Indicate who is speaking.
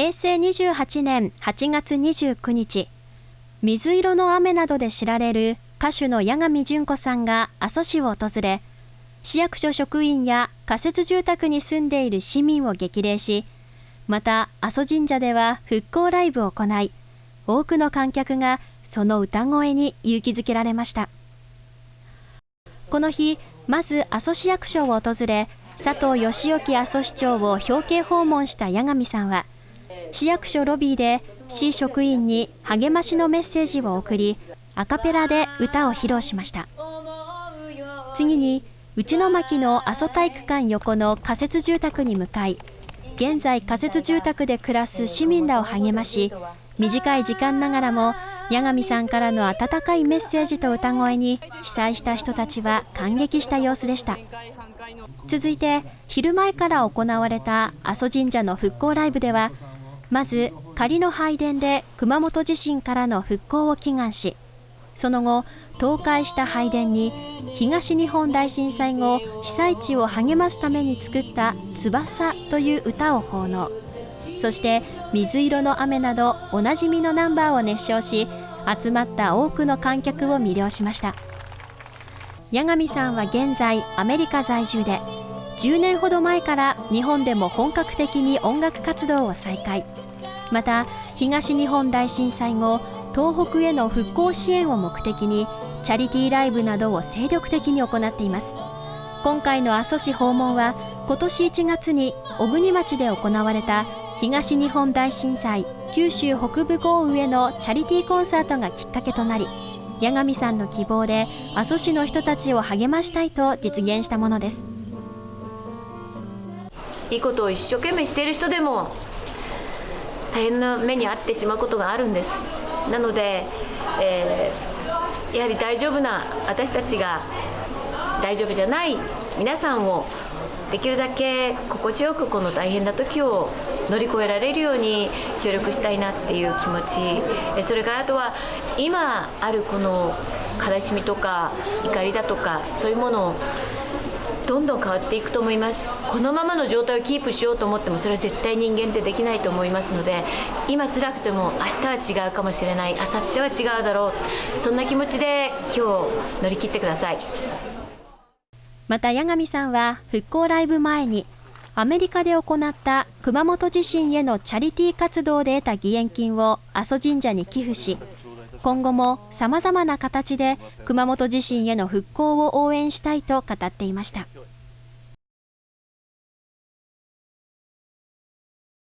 Speaker 1: 平成28年8月29日、水色の雨などで知られる歌手の八神純子さんが阿蘇市を訪れ、市役所職員や仮設住宅に住んでいる市民を激励し、また阿蘇神社では復興ライブを行い、多くの観客がその歌声に勇気づけられました。この日、まず阿蘇市役所を訪れ、佐藤義之阿蘇市長を表敬訪問した八神さんは、市役所ロビーで市職員に励ましのメッセージを送り、アカペラで歌を披露しました。次に、内巻の阿蘇体育館横の仮設住宅に向かい、現在仮設住宅で暮らす市民らを励まし、短い時間ながらも八神さんからの温かいメッセージと歌声に被災した人たちは感激した様子でした続いて昼前から行われた阿蘇神社の復興ライブではまず仮の拝殿で熊本地震からの復興を祈願しその後倒壊した拝殿に東日本大震災後被災地を励ますために作った「翼」という歌を奉納。そして水色の雨などおなじみのナンバーを熱唱し集まった多くの観客を魅了しました。八神さんは現在アメリカ在住で10年ほど前から日本でも本格的に音楽活動を再開。また東日本大震災後東北への復興支援を目的にチャリティーライブなどを精力的に行っています。今回の阿蘇市訪問は今年1月に小国町で行われた東日本大震災九州北部豪雨へのチャリティーコンサートがきっかけとなり八神さんの希望で阿蘇市の人たちを励ましたいと実現したものです。
Speaker 2: いいことを一生懸命している人でも大変な目に遭ってしまうことがあるんです。なので、えー、やはり大丈夫な私たちが大丈夫じゃない皆さんをできるだけ心地よくこの大変な時を乗り越えられるように協力したいなっていう気持ち。それからあとは今あるこの悲しみとか怒りだとかそういうものをどんどん変わっていくと思います。このままの状態をキープしようと思ってもそれは絶対人間ってできないと思いますので今辛くても明日は違うかもしれない。明後日は違うだろう。そんな気持ちで今日乗り切ってください。
Speaker 1: また八神さんは復興ライブ前にアメリカで行った熊本地震へのチャリティー活動で得た義援金を阿蘇神社に寄付し今後もさまざまな形で熊本地震への復興を応援したいと語っていました。